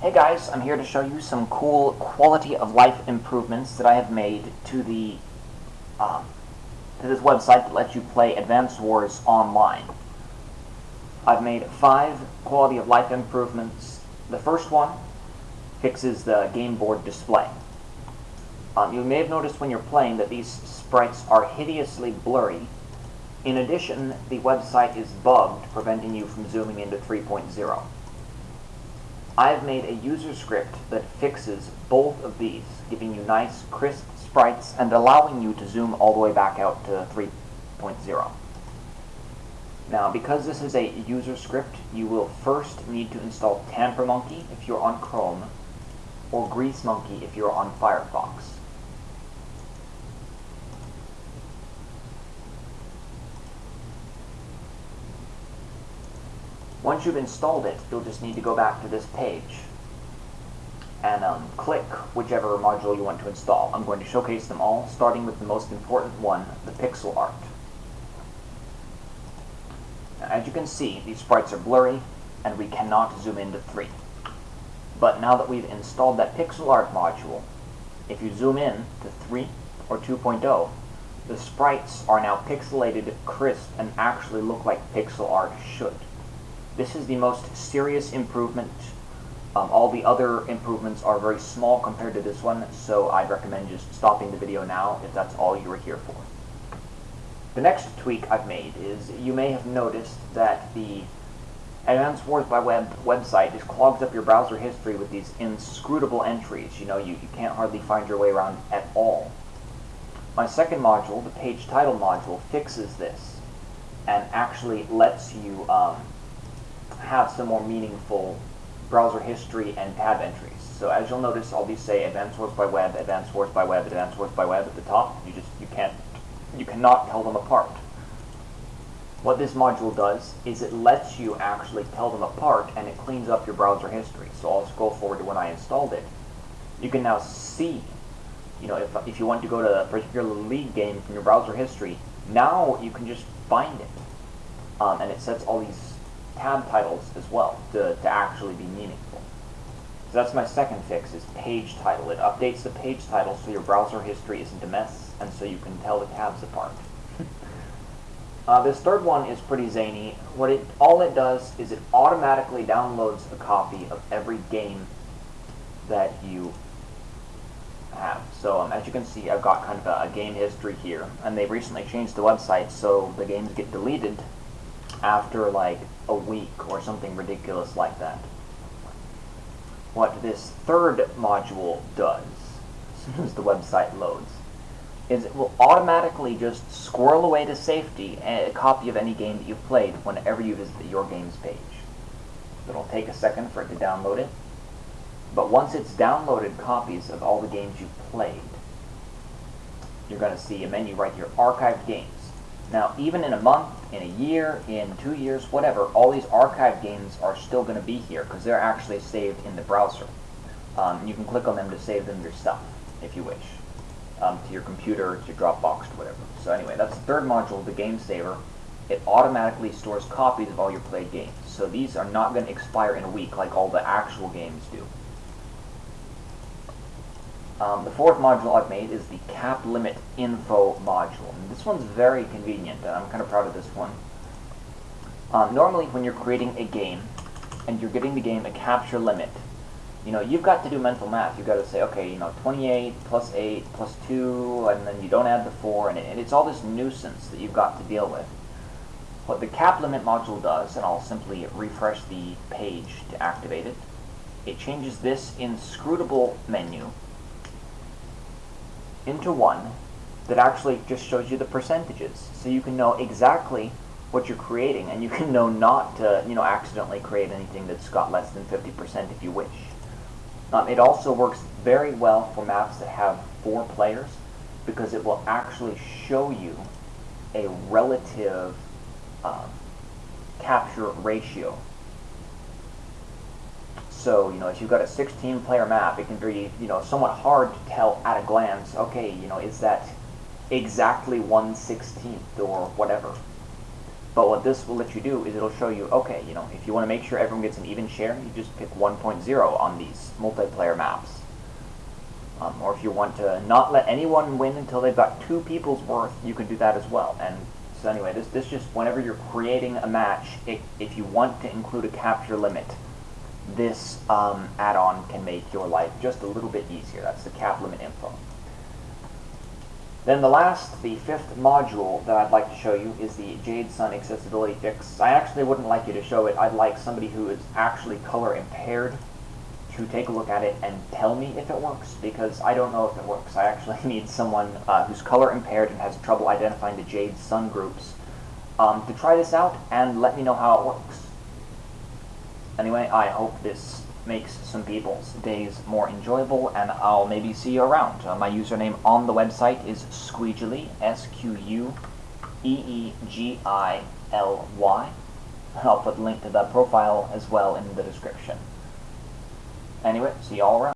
Hey guys, I'm here to show you some cool quality of life improvements that I have made to the um, to this website that lets you play Advance Wars online. I've made five quality of life improvements. The first one fixes the game board display. Um, you may have noticed when you're playing that these sprites are hideously blurry. In addition, the website is bugged, preventing you from zooming into 3.0. I've made a user script that fixes both of these, giving you nice, crisp sprites and allowing you to zoom all the way back out to 3.0. Now, because this is a user script, you will first need to install TamperMonkey if you're on Chrome, or GreaseMonkey if you're on Firefox. Once you've installed it, you'll just need to go back to this page and um, click whichever module you want to install. I'm going to showcase them all, starting with the most important one, the pixel art. Now, as you can see, these sprites are blurry, and we cannot zoom into 3. But now that we've installed that pixel art module, if you zoom in to 3 or 2.0, the sprites are now pixelated, crisp, and actually look like pixel art should. This is the most serious improvement. Um, all the other improvements are very small compared to this one, so I'd recommend just stopping the video now if that's all you were here for. The next tweak I've made is you may have noticed that the Advanced Wars by Web website just clogs up your browser history with these inscrutable entries. You know, you, you can't hardly find your way around at all. My second module, the page title module, fixes this and actually lets you um, have some more meaningful browser history and tab entries. So as you'll notice, I'll be say Advanced Wars by Web, Advanced Wars by Web, Advanced Wars by Web at the top. You just you can't you cannot tell them apart. What this module does is it lets you actually tell them apart and it cleans up your browser history. So I'll scroll forward to when I installed it. You can now see, you know, if, if you want to go to a particular league game from your browser history, now you can just find it. Um, and it sets all these tab titles as well to, to actually be meaningful. So that's my second fix, is page title. It updates the page title so your browser history isn't a mess, and so you can tell the tabs apart. uh, this third one is pretty zany. What it all it does is it automatically downloads a copy of every game that you have. So um, as you can see, I've got kind of a, a game history here, and they recently changed the website so the games get deleted after like a week or something ridiculous like that. What this third module does, as soon as the website loads, is it will automatically just squirrel away to safety a copy of any game that you've played whenever you visit your games page. It'll take a second for it to download it, but once it's downloaded copies of all the games you've played, you're going to see a menu right here, Archived Games. Now, even in a month, in a year, in two years, whatever, all these archived games are still going to be here because they're actually saved in the browser. Um, you can click on them to save them yourself, if you wish, um, to your computer, to your Dropbox, to whatever. So anyway, that's the third module, the Game Saver. It automatically stores copies of all your played games. So these are not going to expire in a week like all the actual games do. Um, the fourth module I've made is the cap limit info module. And this one's very convenient, and I'm kind of proud of this one. Um, normally, when you're creating a game, and you're giving the game a capture limit, you know, you've got to do mental math. You've got to say, okay, you know, 28 plus 8 plus 2, and then you don't add the 4, and, it, and it's all this nuisance that you've got to deal with. What the cap limit module does, and I'll simply refresh the page to activate it, it changes this inscrutable menu into one that actually just shows you the percentages. So you can know exactly what you're creating, and you can know not to, you know, accidentally create anything that's got less than 50% if you wish. Um, it also works very well for maps that have four players, because it will actually show you a relative um, capture ratio so, you know, if you've got a 16-player map, it can be, you know, somewhat hard to tell at a glance, okay, you know, is that exactly 1 16th or whatever. But what this will let you do is it'll show you, okay, you know, if you want to make sure everyone gets an even share, you just pick 1.0 on these multiplayer maps. Um, or if you want to not let anyone win until they've got two people's worth, you can do that as well. And so anyway, this, this just, whenever you're creating a match, if, if you want to include a capture limit, this um, add-on can make your life just a little bit easier. That's the cap limit info. Then the last, the fifth module that I'd like to show you is the Jade Sun accessibility fix. I actually wouldn't like you to show it. I'd like somebody who is actually color impaired to take a look at it and tell me if it works, because I don't know if it works. I actually need someone uh, who's color impaired and has trouble identifying the Jade Sun groups um, to try this out and let me know how it works. Anyway, I hope this makes some people's days more enjoyable, and I'll maybe see you around. Uh, my username on the website is Squeegily, S-Q-U-E-E-G-I-L-Y. I'll put a link to that profile as well in the description. Anyway, see you all around.